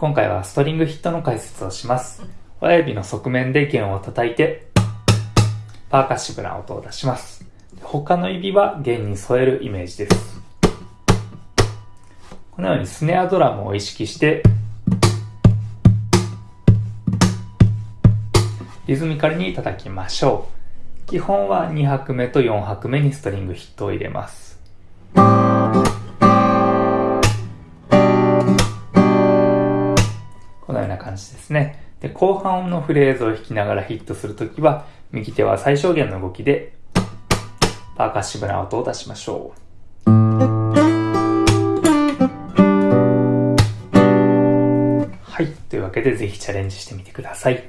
今回はストリングヒットの解説をします。親指の側面で弦を叩いて、パーカッシブな音を出します。他の指は弦に添えるイメージです。このようにスネアドラムを意識して、リズミカルに叩きましょう。基本は2拍目と4拍目にストリングヒットを入れます。このような感じですね。で、後半のフレーズを弾きながらヒットするときは、右手は最小限の動きで、パーカッシブな音を出しましょう。はい。というわけで、ぜひチャレンジしてみてください。